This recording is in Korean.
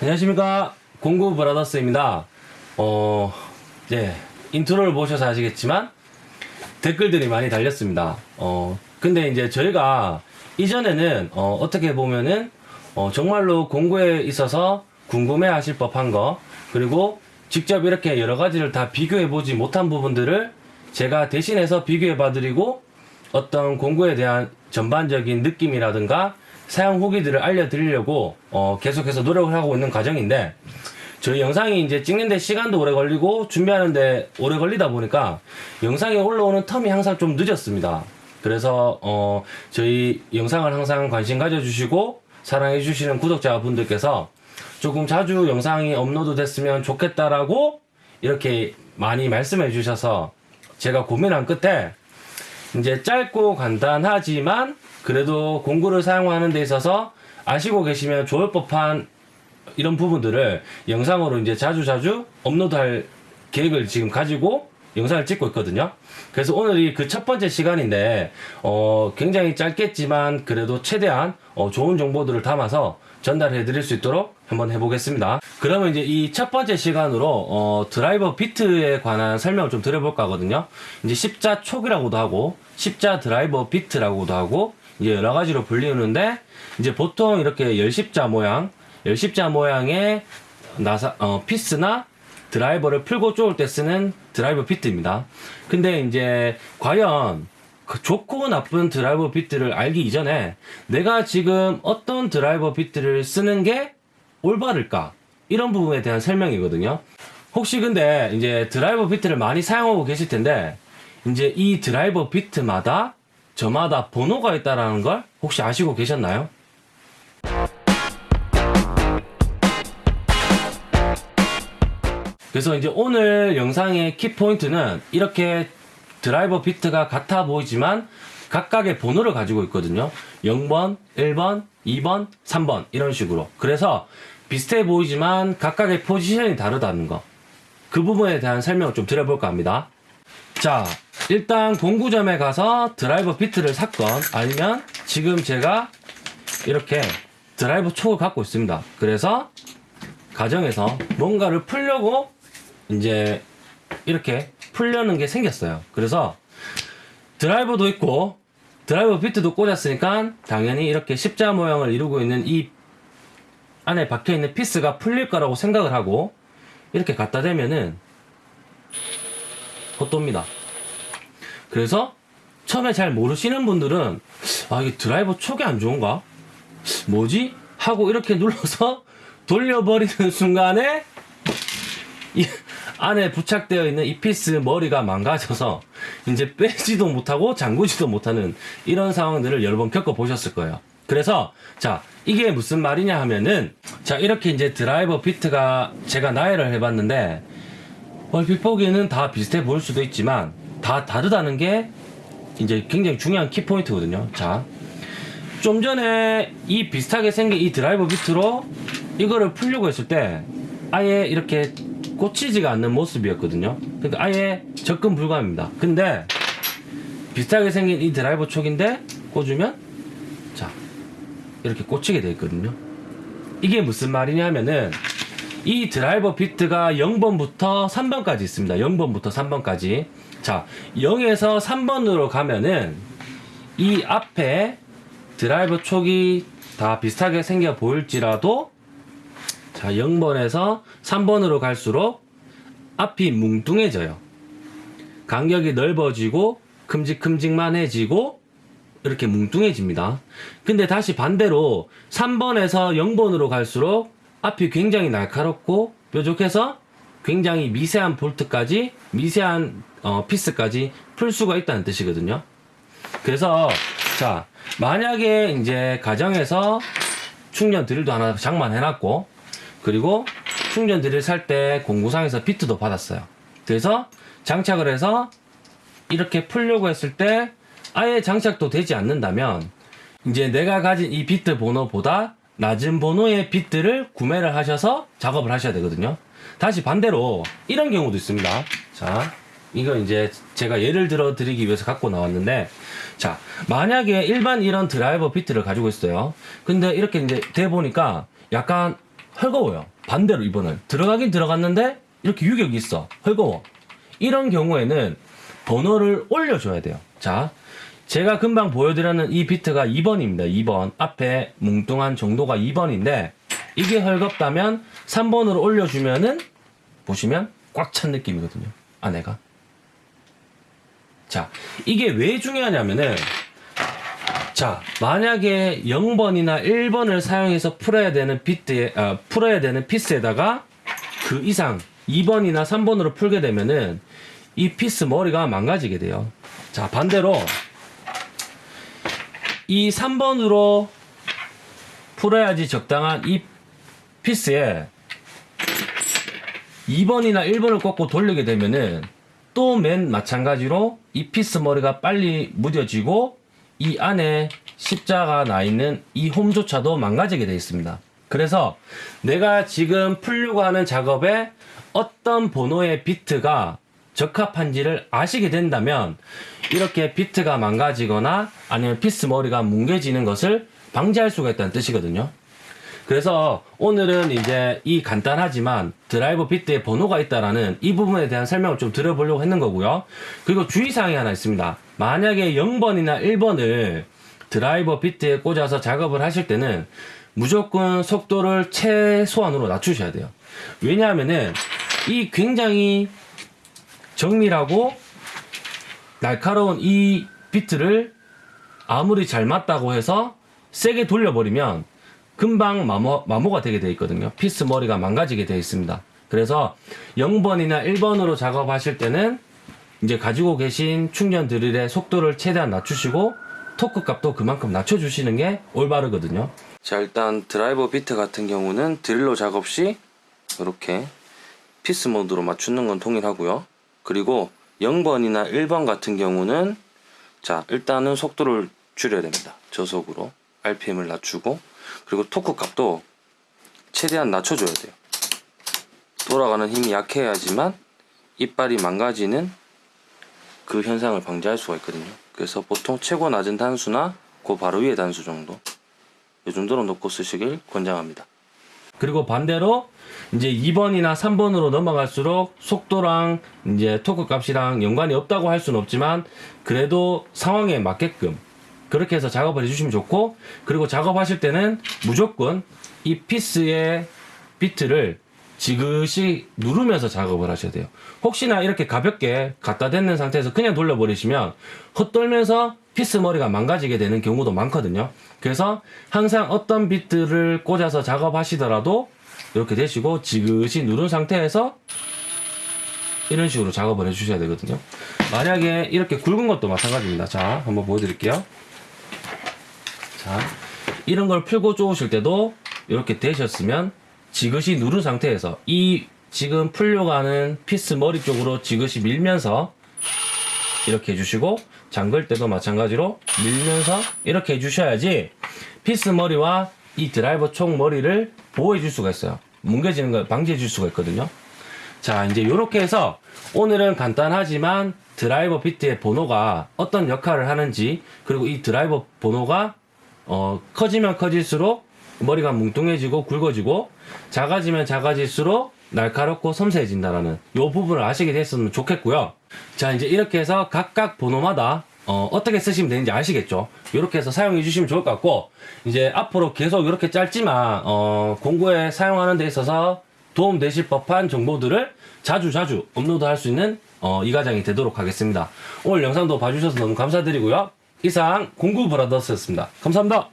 안녕하십니까 공구 브라더스입니다. 어 이제 인트로를 보셔서 아시겠지만 댓글들이 많이 달렸습니다. 어 근데 이제 저희가 이전에는 어, 어떻게 보면은 어, 정말로 공구에 있어서 궁금해 하실 법한 거 그리고 직접 이렇게 여러 가지를 다 비교해 보지 못한 부분들을 제가 대신해서 비교해 봐 드리고 어떤 공구에 대한 전반적인 느낌이라든가 사용 후기들을 알려드리려고 어, 계속해서 노력을 하고 있는 과정인데 저희 영상이 이제 찍는데 시간도 오래 걸리고 준비하는데 오래 걸리다 보니까 영상이 올라오는 텀이 항상 좀 늦었습니다. 그래서 어, 저희 영상을 항상 관심 가져주시고 사랑해 주시는 구독자분들께서 조금 자주 영상이 업로드 됐으면 좋겠다라고 이렇게 많이 말씀해 주셔서 제가 고민한 끝에 이제 짧고 간단하지만 그래도 공구를 사용하는 데 있어서 아시고 계시면 좋을 법한 이런 부분들을 영상으로 이제 자주 자주 업로드할 계획을 지금 가지고 영상을 찍고 있거든요. 그래서 오늘이 그 첫 번째 시간인데, 어, 굉장히 짧겠지만 그래도 최대한 어, 좋은 정보들을 담아서 전달해 드릴 수 있도록 한번 해보겠습니다. 그러면 이제 이 첫 번째 시간으로 어, 드라이버 비트에 관한 설명을 좀 드려볼까 하거든요. 이제 십자 촉이라고도 하고, 십자 드라이버 비트라고도 하고, 이제 여러 가지로 불리우는데, 이제 보통 이렇게 열십자 모양, 열십자 모양의 나사, 어, 피스나 드라이버를 풀고 쪼을 때 쓰는 드라이버 비트입니다. 근데 이제 과연 그 좋고 나쁜 드라이버 비트를 알기 이전에 내가 지금 어떤 드라이버 비트를 쓰는 게 올바를까? 이런 부분에 대한 설명이거든요. 혹시 근데 이제 드라이버 비트를 많이 사용하고 계실 텐데 이제 이 드라이버 비트마다 저마다 번호가 있다라는 걸 혹시 아시고 계셨나요? 그래서 이제 오늘 영상의 키포인트는 이렇게 드라이버 비트가 같아 보이지만 각각의 번호를 가지고 있거든요. 0번, 1번, 2번, 3번 이런 식으로. 그래서 비슷해 보이지만 각각의 포지션이 다르다는 거. 그 부분에 대한 설명을 좀 드려볼까 합니다. 자, 일단 공구점에 가서 드라이버 비트를 샀건 아니면 지금 제가 이렇게 드라이버 촉을 갖고 있습니다. 그래서 가정에서 뭔가를 풀려고 이제 이렇게 풀려는 게 생겼어요. 그래서 드라이버도 있고 드라이버 비트도 꽂았으니까 당연히 이렇게 십자 모양을 이루고 있는 이 안에 박혀 있는 피스가 풀릴 거라고 생각을 하고 이렇게 갖다 대면은 헛돕니다. 그래서 처음에 잘 모르시는 분들은 아 이게 드라이버 촉이 안 좋은가? 뭐지? 하고 이렇게 눌러서 돌려버리는 순간에 이 안에 부착되어 있는 이 피스 머리가 망가져서 이제 빼지도 못하고 잠그지도 못하는 이런 상황들을 여러 번 겪어보셨을 거예요. 그래서 자 이게 무슨 말이냐 하면은 자 이렇게 이제 드라이버 비트가 제가 나열을 해봤는데 얼핏 보기에는 다 비슷해 보일 수도 있지만 다 다르다는 게 이제 굉장히 중요한 키포인트거든요. 자, 좀 전에 이 비슷하게 생긴 이 드라이버 비트로 이거를 풀려고 했을 때 아예 이렇게 꽂히지가 않는 모습이었거든요. 그러니까 아예 접근 불가입니다. 근데 비슷하게 생긴 이 드라이버 촉인데 꽂으면 자 이렇게 꽂히게 돼 있거든요. 이게 무슨 말이냐면은 이 드라이버 비트가 0번부터 3번까지 있습니다. 0번부터 3번까지. 자, 0에서 3번으로 가면은 이 앞에 드라이버 촉이 다 비슷하게 생겨 보일지라도 자, 0번에서 3번으로 갈수록 앞이 뭉뚱해져요. 간격이 넓어지고 큼직큼직만해지고 이렇게 뭉뚱해집니다. 근데 다시 반대로 3번에서 0번으로 갈수록 앞이 굉장히 날카롭고 뾰족해서 굉장히 미세한 볼트까지 미세한 어, 피스까지 풀 수가 있다는 뜻이거든요. 그래서 자 만약에 이제 가정에서 충전 드릴도 하나 장만해 놨고 그리고 충전 드릴 살 때 공구상에서 비트도 받았어요. 그래서 장착을 해서 이렇게 풀려고 했을 때 아예 장착도 되지 않는다면 이제 내가 가진 이 비트 번호보다 낮은 번호의 비트를 구매를 하셔서 작업을 하셔야 되거든요. 다시 반대로 이런 경우도 있습니다. 자, 이거 이제 제가 예를 들어 드리기 위해서 갖고 나왔는데 자, 만약에 일반 이런 드라이버 비트를 가지고 있어요. 근데 이렇게 이제 돼 보니까 약간 헐거워요. 반대로 이번은 들어가긴 들어갔는데 이렇게 유격이 있어. 헐거워. 이런 경우에는 번호를 올려줘야 돼요. 자, 제가 금방 보여드렸는 이 비트가 2번입니다. 2번. 앞에 뭉뚱한 정도가 2번인데 이게 헐겁다면 3번으로 올려주면은 보시면 꽉 찬 느낌이거든요. 안에가. 자, 이게 왜 중요하냐면은 자, 만약에 0번이나 1번을 사용해서 풀어야 되는 비트에, 아, 풀어야 되는 피스에다가 그 이상 2번이나 3번으로 풀게 되면은 이 피스 머리가 망가지게 돼요. 자, 반대로 이 3번으로 풀어야지 적당한 이 피스에 2번이나 1번을 꽂고 돌리게 되면은 또 맨 마찬가지로 이 피스 머리가 빨리 무뎌지고 이 안에 십자가 나 있는 이 홈조차도 망가지게 되어 있습니다. 그래서 내가 지금 풀려고 하는 작업에 어떤 번호의 비트가 적합한지를 아시게 된다면 이렇게 비트가 망가지거나 아니면 피스 머리가 뭉개지는 것을 방지할 수가 있다는 뜻이거든요. 그래서 오늘은 이제 이 간단하지만 드라이버 비트에 번호가 있다라는 이 부분에 대한 설명을 좀 드려보려고 했는 거고요. 그리고 주의사항이 하나 있습니다. 만약에 0번이나 1번을 드라이버 비트에 꽂아서 작업을 하실 때는 무조건 속도를 최소한으로 낮추셔야 돼요. 왜냐하면은 이 굉장히 정밀하고 날카로운 이 비트를 아무리 잘 맞다고 해서 세게 돌려버리면 금방 마모, 마모가 되게 되어 있거든요. 피스 머리가 망가지게 되어 있습니다. 그래서 0번이나 1번으로 작업하실 때는 이제 가지고 계신 충전 드릴의 속도를 최대한 낮추시고 토크 값도 그만큼 낮춰주시는 게 올바르거든요. 자, 일단 드라이버 비트 같은 경우는 드릴로 작업 시 이렇게 피스 모드로 맞추는 건 동일하고요. 그리고 0번이나 1번 같은 경우는 자, 일단은 속도를 줄여야 됩니다. 저속으로 RPM을 낮추고 그리고 토크 값도 최대한 낮춰줘야 돼요. 돌아가는 힘이 약해야지만 이빨이 망가지는 그 현상을 방지할 수가 있거든요. 그래서 보통 최고 낮은 단수나 그 바로 위에 단수 정도 이 정도로 놓고 쓰시길 권장합니다. 그리고 반대로 이제 2번이나 3번으로 넘어갈수록 속도랑 이제 토크 값이랑 연관이 없다고 할 수는 없지만 그래도 상황에 맞게끔 그렇게 해서 작업을 해주시면 좋고 그리고 작업하실 때는 무조건 이 피스의 비트를 지그시 누르면서 작업을 하셔야 돼요. 혹시나 이렇게 가볍게 갖다 댔는 상태에서 그냥 돌려버리시면 헛돌면서 피스 머리가 망가지게 되는 경우도 많거든요. 그래서 항상 어떤 비트를 꽂아서 작업하시더라도 이렇게 대시고 지그시 누른 상태에서 이런 식으로 작업을 해주셔야 되거든요. 만약에 이렇게 굵은 것도 마찬가지입니다. 자, 한번 보여드릴게요. 자, 이런 걸 풀고 쪼으실 때도 이렇게 대셨으면 지그시 누른 상태에서 이 지금 풀려고 하는 피스 머리 쪽으로 지그시 밀면서 이렇게 해주시고 잠글 때도 마찬가지로 밀면서 이렇게 해주셔야지 피스 머리와 이 드라이버 총 머리를 보호해 줄 수가 있어요. 뭉개지는 걸 방지해 줄 수가 있거든요. 자, 이제 이렇게 해서 오늘은 간단하지만 드라이버 비트의 번호가 어떤 역할을 하는지 그리고 이 드라이버 번호가 어, 커지면 커질수록 머리가 뭉뚱해지고 굵어지고 작아지면 작아질수록 날카롭고 섬세해진다라는 요 부분을 아시게 됐으면 좋겠고요. 자, 이제 이렇게 해서 각각 번호마다 어, 어떻게 쓰시면 되는지 아시겠죠? 이렇게 해서 사용해 주시면 좋을 것 같고 이제 앞으로 계속 이렇게 짧지만 어, 공구에 사용하는 데 있어서 도움 되실 법한 정보들을 자주 자주 업로드 할 수 있는 어, 이 과정이 되도록 하겠습니다. 오늘 영상도 봐주셔서 너무 감사드리고요. 이상 공구 브라더스였습니다. 감사합니다.